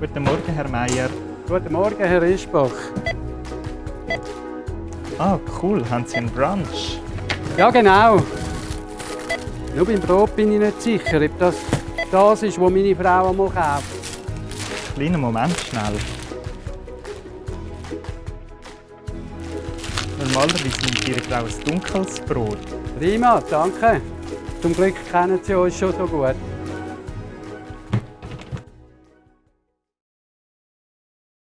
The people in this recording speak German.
Guten Morgen, Herr Meier. Guten Morgen, Herr Ischbach. Ah, cool. Haben Sie einen Brunch? Ja, genau. Nur beim Brot bin ich nicht sicher, ob das das ist, was meine Frau einmal kauft. Kleiner Moment, schnell. Normalerweise nimmt Frau ein dunkles Brot. Prima, danke. Zum Glück kennen Sie uns schon so gut.